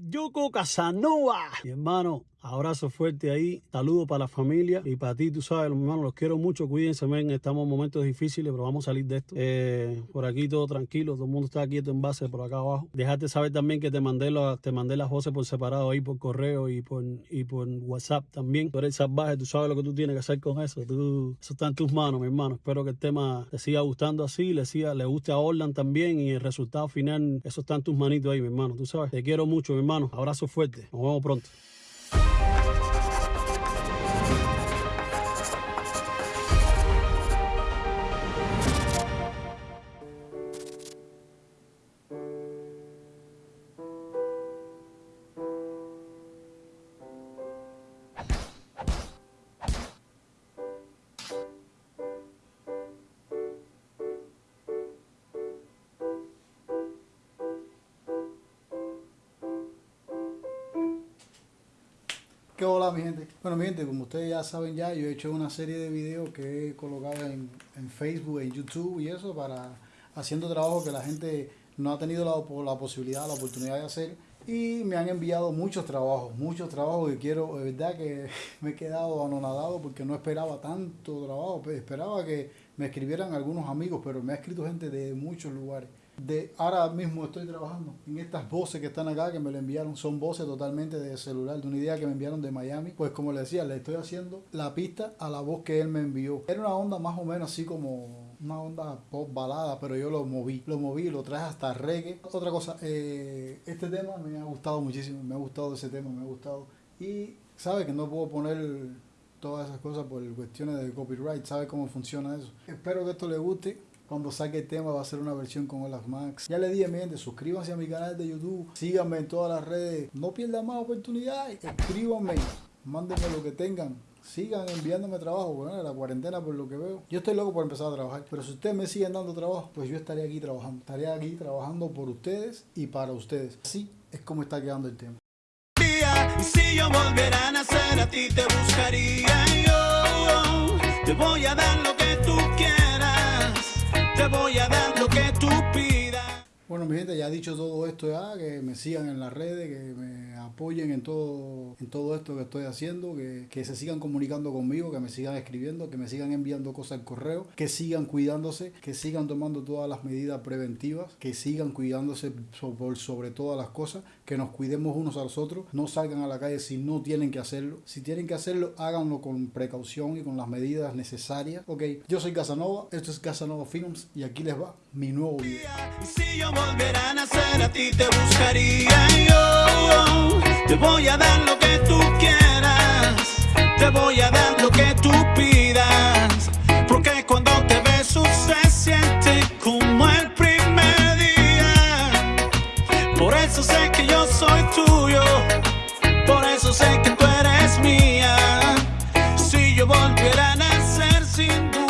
Yuko Casanova. Mi hermano, abrazo fuerte ahí. Saludos para la familia y para ti, tú sabes, los hermanos, los quiero mucho. Cuídense, ven, estamos en momentos difíciles, pero vamos a salir de esto. Eh, por aquí todo tranquilo, todo el mundo está quieto en base por acá abajo. Dejate saber también que te mandé, la, te mandé las voces por separado ahí por correo y por, y por WhatsApp también. Tú eres salvaje, tú sabes lo que tú tienes que hacer con eso. Eso está en tus manos, mi hermano. Espero que el tema te siga gustando así, le, siga, le guste a Orland también y el resultado final, eso está en tus manitos ahí, mi hermano. Tú sabes, te quiero mucho, mi hermano. Abrazo fuerte. Nos vemos pronto. ¿Qué hola mi gente? Bueno mi gente, como ustedes ya saben ya, yo he hecho una serie de videos que he colocado en, en Facebook, en YouTube y eso para haciendo trabajo que la gente no ha tenido la, la posibilidad, la oportunidad de hacer. Y me han enviado muchos trabajos, muchos trabajos que quiero, de verdad que me he quedado anonadado porque no esperaba tanto trabajo, esperaba que me escribieran algunos amigos, pero me ha escrito gente de muchos lugares de ahora mismo estoy trabajando en estas voces que están acá que me lo enviaron. Son voces totalmente de celular de una idea que me enviaron de Miami. Pues como le decía le estoy haciendo la pista a la voz que él me envió. Era una onda más o menos así como una onda pop balada pero yo lo moví lo moví lo traje hasta reggae. Otra cosa eh, este tema me ha gustado muchísimo me ha gustado ese tema me ha gustado. Y sabe que no puedo poner todas esas cosas por cuestiones de copyright sabe cómo funciona eso. Espero que esto le guste cuando saque el tema va a ser una versión con Olaf Max. Ya le dije, mi gente, suscríbanse a mi canal de YouTube, síganme en todas las redes, no pierdan más oportunidades, escríbanme, mándenme lo que tengan. Sigan enviándome trabajo, bueno, la cuarentena por lo que veo. Yo estoy loco por empezar a trabajar, pero si ustedes me siguen dando trabajo, pues yo estaré aquí trabajando. Estaré aquí trabajando por ustedes y para ustedes. Así es como está quedando el tema. Si yo volviera a nacer a ti te buscaría yo Te voy a dar lo que tú quieras voy a dar ya dicho todo esto ya, que me sigan en las redes, que me apoyen en todo, en todo esto que estoy haciendo, que, que se sigan comunicando conmigo, que me sigan escribiendo, que me sigan enviando cosas al correo, que sigan cuidándose, que sigan tomando todas las medidas preventivas, que sigan cuidándose so- por sobre todas las cosas, que nos cuidemos unos a los otros, no salgan a la calle si no tienen que hacerlo. Si tienen que hacerlo, háganlo con precaución y con las medidas necesarias. Ok, yo soy Casanova, esto es Casanova Films y aquí les va mi nuevo video. Volviera a nacer a ti te buscaría yo. Te voy a dar lo que tú quieras Te voy a dar lo que tú pidas. Porque cuando te beso se siente como el primer día. Por eso sé que yo soy tuyo Por eso sé que tú eres mía. Si yo volviera a nacer sin duda